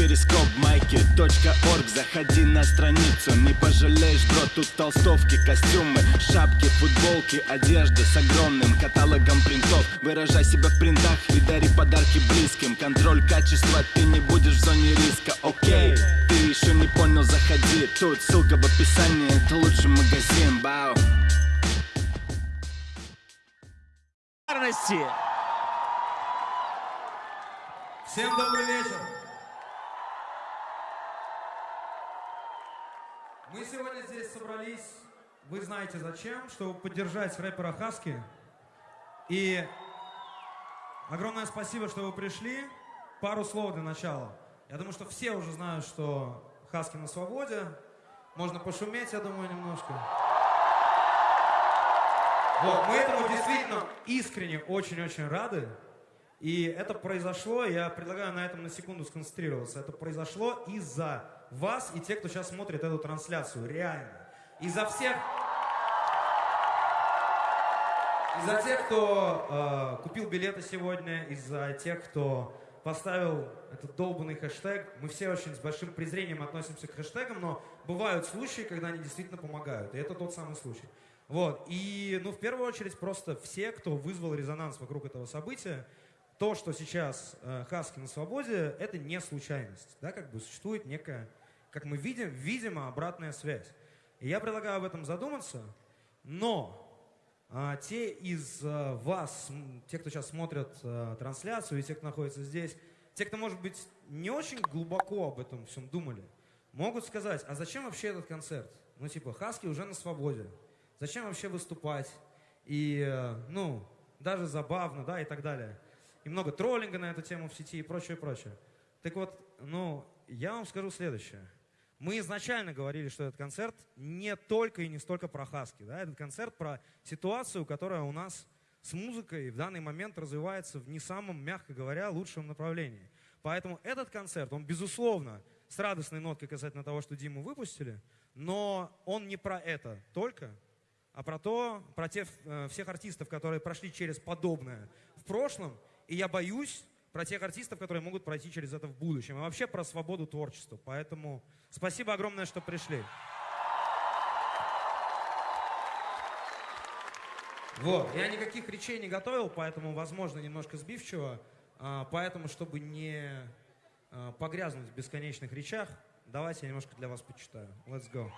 перископ майки .орг. Заходи на страницу, не пожалеешь, бро Тут толстовки, костюмы, шапки, футболки Одежда с огромным каталогом принтов. Выражай себя в принтах и дари подарки близким. Контроль качества, ты не будешь в зоне риска, окей Ты еще не понял, заходи. Тут ссылка в описании, это лучший магазин, бау Всем добрый вечер. Мы сегодня здесь собрались, вы знаете зачем, чтобы поддержать рэпера Хаски. И огромное спасибо, что вы пришли. Пару слов для начала. Я думаю, что все уже знают, что Хаски на свободе. Можно пошуметь, я думаю, немножко. Вот, мы этому действительно искренне очень-очень рады. И это произошло, я предлагаю на этом на секунду сконцентрироваться, это произошло из-за вас и тех, кто сейчас смотрит эту трансляцию, реально. Из-за всех... Из-за тех, кто э, купил билеты сегодня, из-за тех, кто поставил этот долбанный хэштег. Мы все очень с большим презрением относимся к хэштегам, но бывают случаи, когда они действительно помогают. И это тот самый случай. Вот. И, ну, в первую очередь, просто все, кто вызвал резонанс вокруг этого события, то, что сейчас э, Хаски на свободе, это не случайность. Да, как бы существует некая, как мы видим, видимо, обратная связь. И я предлагаю об этом задуматься, но а, те из а, вас, те, кто сейчас смотрят а, трансляцию, и те, кто находится здесь, те, кто, может быть, не очень глубоко об этом всем думали, могут сказать, а зачем вообще этот концерт? Ну, типа, Хаски уже на свободе. Зачем вообще выступать? И, э, ну, даже забавно, да, и так далее и много троллинга на эту тему в сети и прочее, прочее. Так вот, ну, я вам скажу следующее. Мы изначально говорили, что этот концерт не только и не столько про хаски. Да? Этот концерт про ситуацию, которая у нас с музыкой в данный момент развивается в не самом, мягко говоря, лучшем направлении. Поэтому этот концерт, он, безусловно, с радостной ноткой касательно того, что Диму выпустили, но он не про это только, а про то, про тех, э, всех артистов, которые прошли через подобное в прошлом и я боюсь про тех артистов, которые могут пройти через это в будущем. И вообще про свободу творчества. Поэтому спасибо огромное, что пришли. Вот. Я никаких речей не готовил, поэтому, возможно, немножко сбивчиво. А, поэтому, чтобы не а, погрязнуть в бесконечных речах, давайте я немножко для вас почитаю. Let's go.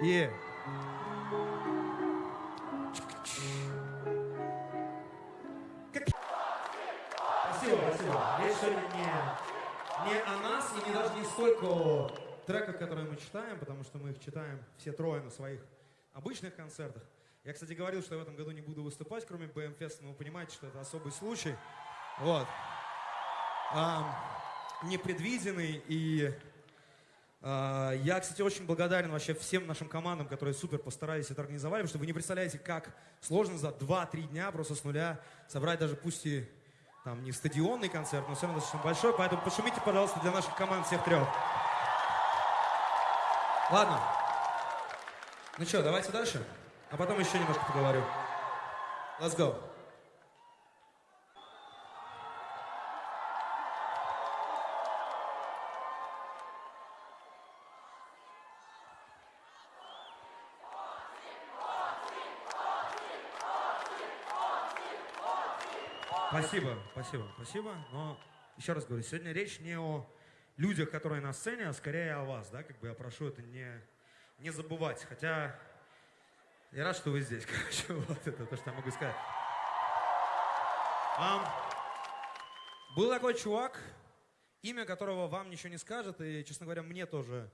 Yeah. Сегодня не, не о нас и не даже не столько о треках, которые мы читаем, потому что мы их читаем все трое на своих обычных концертах. Я, кстати, говорил, что я в этом году не буду выступать, кроме BM но вы понимаете, что это особый случай. Вот. А, непредвиденный и я, кстати, очень благодарен вообще всем нашим командам, которые супер постарались это организовать, потому что вы не представляете, как сложно за 2-3 дня просто с нуля собрать даже пусть и там не стадионный концерт, но все равно достаточно большой, поэтому пошумите, пожалуйста, для наших команд всех трех. Ладно. Ну что, давайте дальше, а потом еще немножко поговорю. Let's go. Спасибо, спасибо, спасибо. Но еще раз говорю, сегодня речь не о людях, которые на сцене, а скорее о вас, да, как бы я прошу это не, не забывать. Хотя я рад, что вы здесь, короче, вот это то, что я могу сказать. Um, был такой чувак, имя которого вам ничего не скажет, и, честно говоря, мне тоже,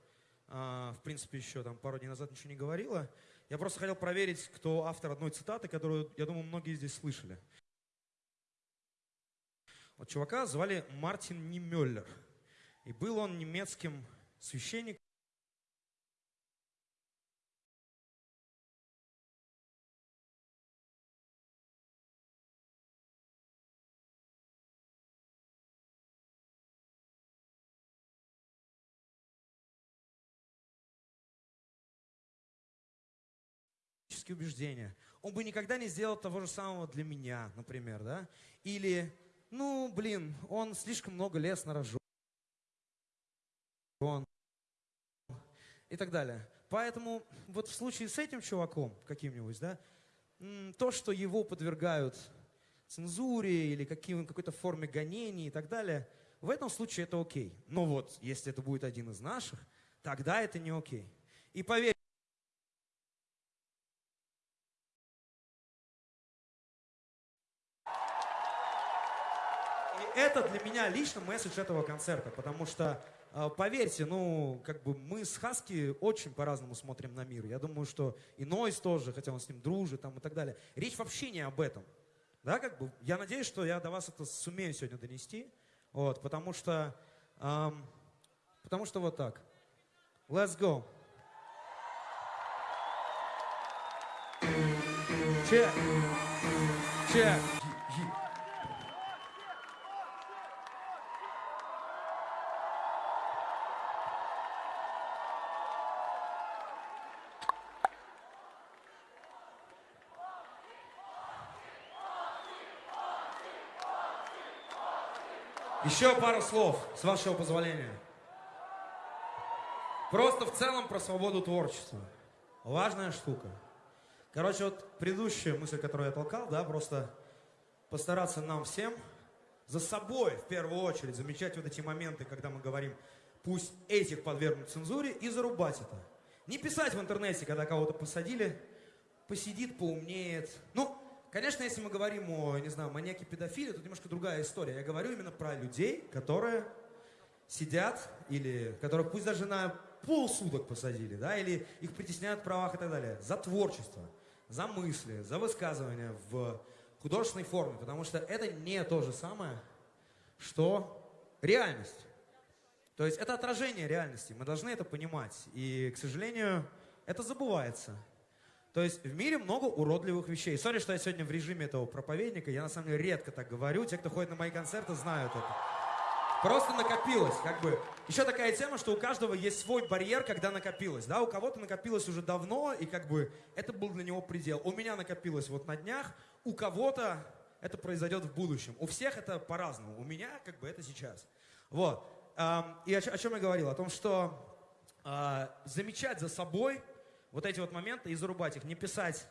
uh, в принципе, еще там пару дней назад ничего не говорило. Я просто хотел проверить, кто автор одной цитаты, которую, я думаю, многие здесь слышали. Вот чувака звали Мартин Нимеллер. И был он немецким священником. убеждения. Он бы никогда не сделал того же самого для меня, например, да? Или, ну, блин, он слишком много лес нарожен. И так далее. Поэтому вот в случае с этим чуваком каким-нибудь, да, то, что его подвергают цензуре или каким, какой-то форме гонений и так далее, в этом случае это окей. Но вот, если это будет один из наших, тогда это не окей. И поверь, это для меня лично месседж этого концерта, потому что, а, поверьте, ну, как бы мы с Хаски очень по-разному смотрим на мир. Я думаю, что и Нойс тоже, хотя он с ним дружит там, и так далее. Речь вообще не об этом. Да, как бы, я надеюсь, что я до вас это сумею сегодня донести, вот, потому что, эм, потому что вот так. Let's go. Check. Check. Еще пару слов, с вашего позволения. Просто в целом про свободу творчества. Важная штука. Короче, вот предыдущая мысль, которую я толкал, да, просто постараться нам всем за собой, в первую очередь, замечать вот эти моменты, когда мы говорим, пусть этих подвергнут цензуре, и зарубать это. Не писать в интернете, когда кого-то посадили, посидит, поумнеет. Ну, Конечно, если мы говорим о, не знаю, маньяке педофиле, тут немножко другая история. Я говорю именно про людей, которые сидят, или которых пусть даже на полсуток посадили, да, или их притесняют в правах и так далее, за творчество, за мысли, за высказывания в художественной форме, потому что это не то же самое, что реальность. То есть это отражение реальности, мы должны это понимать. И, к сожалению, это забывается. То есть в мире много уродливых вещей. Сори, что я сегодня в режиме этого проповедника. Я на самом деле редко так говорю. Те, кто ходит на мои концерты, знают это. Просто накопилось, как бы. Еще такая тема, что у каждого есть свой барьер, когда накопилось. Да, у кого-то накопилось уже давно, и как бы это был для него предел. У меня накопилось вот на днях, у кого-то это произойдет в будущем. У всех это по-разному. У меня как бы это сейчас. Вот. И о, чем я говорил? О том, что а, замечать за собой вот эти вот моменты и зарубать их. Не писать,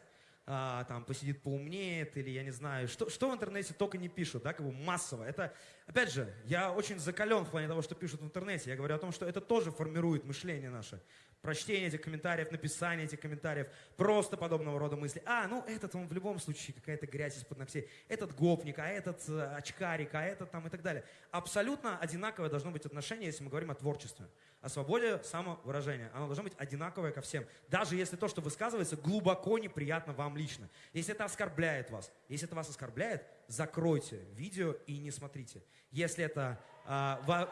а, там, посидит, поумнеет, или я не знаю, что, что в интернете только не пишут, да, как бы массово. Это, опять же, я очень закален в плане того, что пишут в интернете. Я говорю о том, что это тоже формирует мышление наше прочтение этих комментариев, написание этих комментариев, просто подобного рода мысли. А, ну этот он в любом случае какая-то грязь из-под ногтей, этот гопник, а этот э, очкарик, а этот там и так далее. Абсолютно одинаковое должно быть отношение, если мы говорим о творчестве, о свободе самовыражения. Оно должно быть одинаковое ко всем. Даже если то, что высказывается, глубоко неприятно вам лично. Если это оскорбляет вас, если это вас оскорбляет, закройте видео и не смотрите. Если это... Э,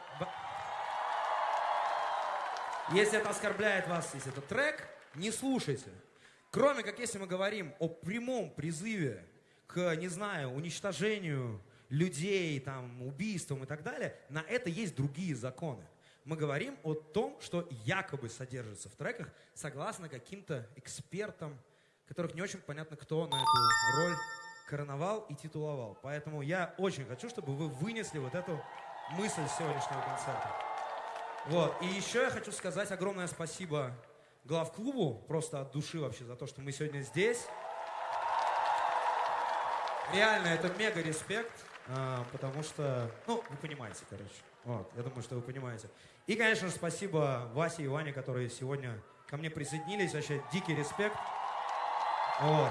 если это оскорбляет вас, если это трек, не слушайте. Кроме как если мы говорим о прямом призыве к, не знаю, уничтожению людей, там, убийствам и так далее, на это есть другие законы. Мы говорим о том, что якобы содержится в треках, согласно каким-то экспертам, которых не очень понятно, кто на эту роль короновал и титуловал. Поэтому я очень хочу, чтобы вы вынесли вот эту мысль сегодняшнего концерта. Вот. И еще я хочу сказать огромное спасибо главклубу, просто от души вообще, за то, что мы сегодня здесь. Реально, это мега респект, а, потому что, ну, вы понимаете, короче. Вот, я думаю, что вы понимаете. И, конечно же, спасибо Васе и Ване, которые сегодня ко мне присоединились. Вообще, дикий респект. Вот.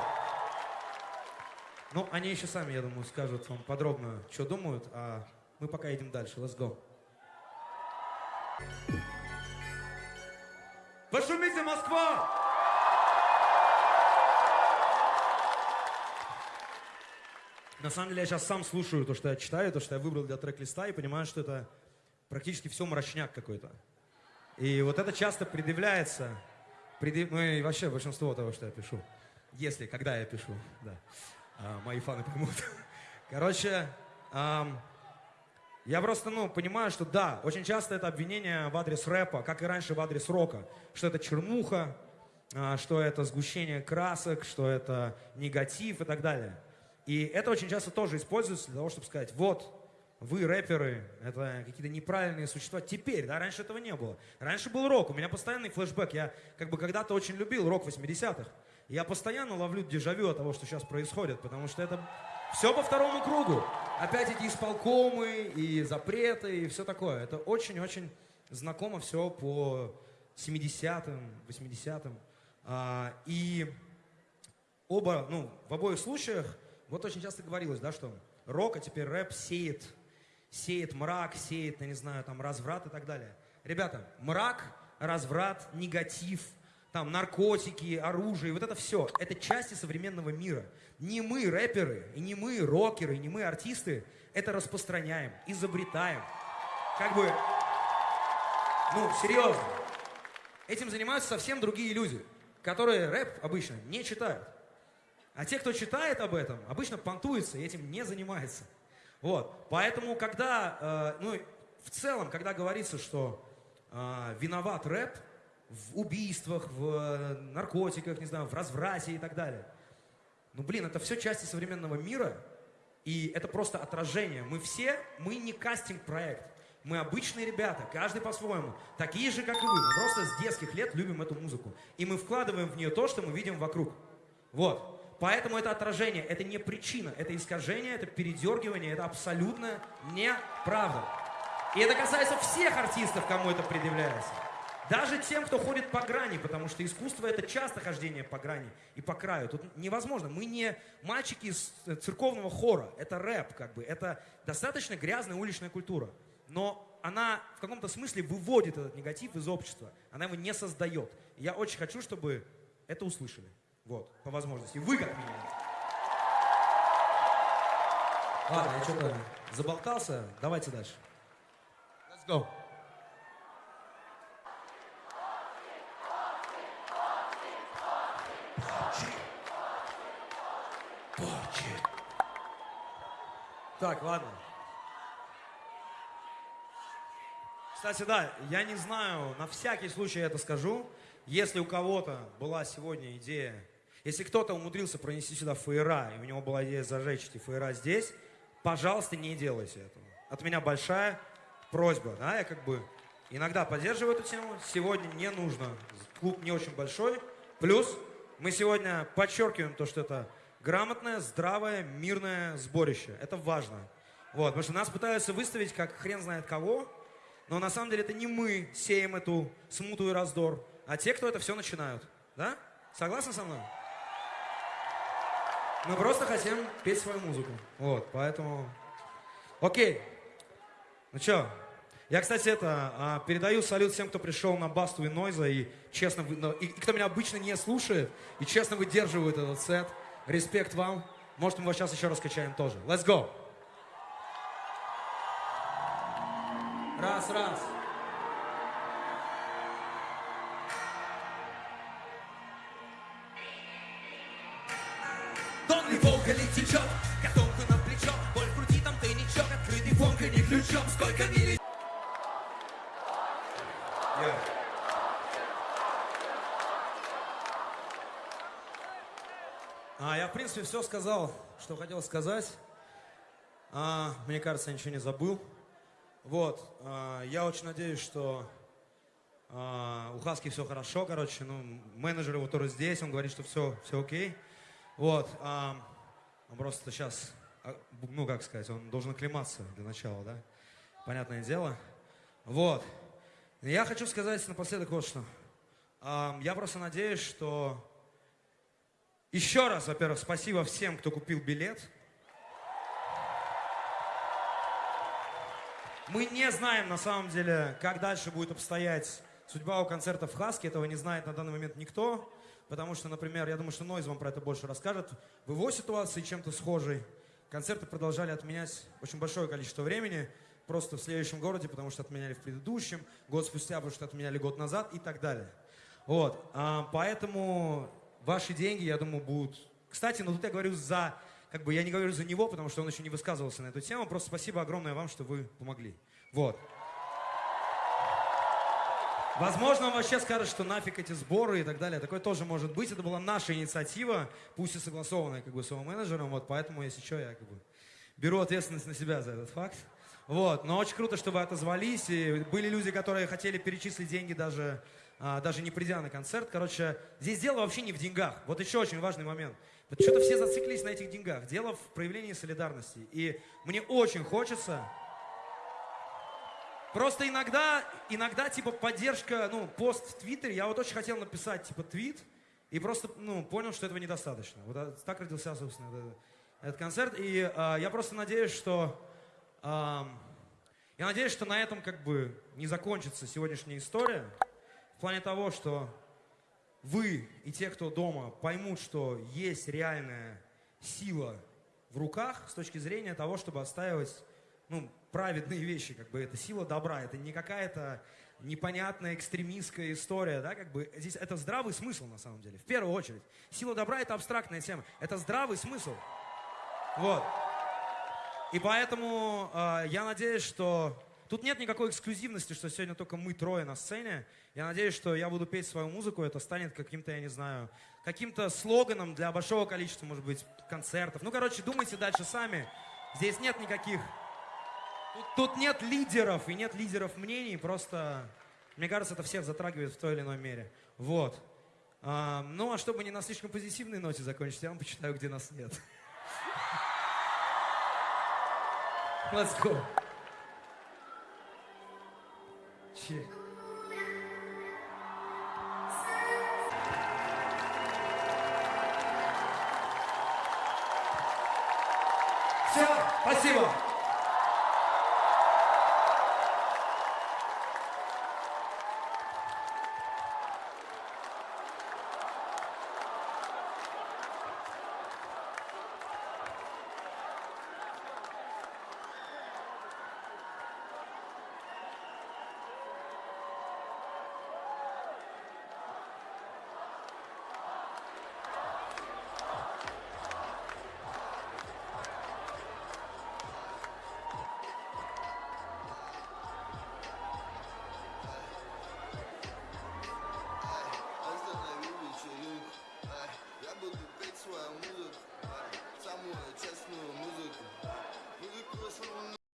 Ну, они еще сами, я думаю, скажут вам подробно, что думают, а мы пока идем дальше. Let's go. Пошумите, Москва! На самом деле я сейчас сам слушаю то, что я читаю, то, что я выбрал для трек-листа, и понимаю, что это практически все мрачняк какой-то. И вот это часто предъявляется, предъяв... ну и вообще большинство того, что я пишу. Если, когда я пишу, да. А, мои фаны поймут. Короче, ам, я просто, ну, понимаю, что да, очень часто это обвинение в адрес рэпа, как и раньше в адрес рока, что это чернуха, а, что это сгущение красок, что это негатив и так далее. И это очень часто тоже используется для того, чтобы сказать, вот, вы, рэперы, это какие-то неправильные существа. Теперь, да, раньше этого не было. Раньше был рок, у меня постоянный флешбэк. Я как бы когда-то очень любил рок 80-х. Я постоянно ловлю дежавю от того, что сейчас происходит, потому что это все по второму кругу. Опять эти исполкомы и запреты и все такое. Это очень-очень знакомо все по 70-м, 80-м. А, и оба, ну, в обоих случаях, вот очень часто говорилось, да, что рок, а теперь рэп сеет, сеет мрак, сеет, я не знаю, там, разврат и так далее. Ребята, мрак, разврат, негатив, там, наркотики, оружие, вот это все, это части современного мира. Не мы, рэперы, и не мы, рокеры, и не мы, артисты, это распространяем, изобретаем. Как бы, ну, серьезно. Этим занимаются совсем другие люди, которые рэп обычно не читают. А те, кто читает об этом, обычно понтуются и этим не занимается. Вот. Поэтому, когда, э, ну, в целом, когда говорится, что э, виноват рэп в убийствах, в э, наркотиках, не знаю, в разврате и так далее. Ну, блин, это все части современного мира, и это просто отражение. Мы все, мы не кастинг-проект. Мы обычные ребята, каждый по-своему. Такие же, как и вы. Мы просто с детских лет любим эту музыку. И мы вкладываем в нее то, что мы видим вокруг. Вот. Поэтому это отражение, это не причина, это искажение, это передергивание, это абсолютно неправда. И это касается всех артистов, кому это предъявляется. Даже тем, кто ходит по грани, потому что искусство это часто хождение по грани и по краю. Тут невозможно. Мы не мальчики из церковного хора, это рэп, как бы. Это достаточно грязная уличная культура но она в каком-то смысле выводит этот негатив из общества. Она его не создает. И я очень хочу, чтобы это услышали. Вот, по возможности. Вы как минимум. Ладно, я что-то заболтался. Давайте дальше. Let's go. Так, ладно. Кстати, да, я не знаю, на всякий случай я это скажу. Если у кого-то была сегодня идея, если кто-то умудрился пронести сюда фаера, и у него была идея зажечь эти фаера здесь, пожалуйста, не делайте этого. От меня большая просьба, да, я как бы иногда поддерживаю эту тему, сегодня не нужно, клуб не очень большой, плюс мы сегодня подчеркиваем то, что это грамотное, здравое, мирное сборище, это важно. Вот, потому что нас пытаются выставить как хрен знает кого, но на самом деле это не мы сеем эту смуту и раздор, а те, кто это все начинают. Да? Согласны со мной? Мы просто хотим петь свою музыку. Вот, поэтому... Окей. Ну что, я, кстати, это, а, передаю салют всем, кто пришел на Басту и Нойза, и честно, и, и кто меня обычно не слушает, и честно выдерживает этот сет. Респект вам. Может, мы его сейчас еще раскачаем тоже. Let's go! Раз, раз. А, я, в принципе, все сказал, что хотел сказать. А, мне кажется, я ничего не забыл. Вот, э, я очень надеюсь, что э, у Хаски все хорошо, короче, ну, менеджер его тоже здесь, он говорит, что все, все окей. Вот, э, он просто сейчас, ну, как сказать, он должен оклематься для начала, да, понятное дело. Вот, я хочу сказать напоследок вот что. Э, я просто надеюсь, что еще раз, во-первых, спасибо всем, кто купил билет. Мы не знаем, на самом деле, как дальше будет обстоять судьба у концерта в Хаске. Этого не знает на данный момент никто. Потому что, например, я думаю, что Нойз вам про это больше расскажет. В его ситуации чем-то схожей концерты продолжали отменять очень большое количество времени. Просто в следующем городе, потому что отменяли в предыдущем. Год спустя, потому что отменяли год назад и так далее. Вот. А, поэтому ваши деньги, я думаю, будут... Кстати, ну тут я говорю за как бы я не говорю за него, потому что он еще не высказывался на эту тему. Просто спасибо огромное вам, что вы помогли. Вот. Возможно, он вообще скажет, что нафиг эти сборы и так далее. Такое тоже может быть. Это была наша инициатива, пусть и согласованная как бы с его менеджером. Вот поэтому, если что, я как бы беру ответственность на себя за этот факт. Вот, но очень круто, что вы отозвались, и были люди, которые хотели перечислить деньги даже, даже не придя на концерт. Короче, здесь дело вообще не в деньгах. Вот еще очень важный момент. Вот что-то все зациклились на этих деньгах. Дело в проявлении солидарности. И мне очень хочется, Просто иногда, иногда, типа, поддержка, ну, пост в Твиттере, я вот очень хотел написать, типа, твит, и просто, ну, понял, что этого недостаточно. Вот а, так родился, собственно, этот, этот концерт. И э, я просто надеюсь, что... Э, я надеюсь, что на этом, как бы, не закончится сегодняшняя история. В плане того, что вы и те, кто дома, поймут, что есть реальная сила в руках с точки зрения того, чтобы отстаивать, ну, праведные вещи, как бы это сила добра, это не какая-то непонятная экстремистская история, да, как бы здесь это здравый смысл на самом деле, в первую очередь. Сила добра это абстрактная тема, это здравый смысл. Вот. И поэтому э, я надеюсь, что тут нет никакой эксклюзивности, что сегодня только мы трое на сцене. Я надеюсь, что я буду петь свою музыку, это станет каким-то, я не знаю, каким-то слоганом для большого количества, может быть, концертов. Ну, короче, думайте дальше сами. Здесь нет никаких Тут, тут нет лидеров и нет лидеров мнений, просто, мне кажется, это всех затрагивает в той или иной мере. Вот. А, ну, а чтобы не на слишком позитивной ноте закончить, я вам почитаю, где нас нет. Let's go. Че? Все, спасибо.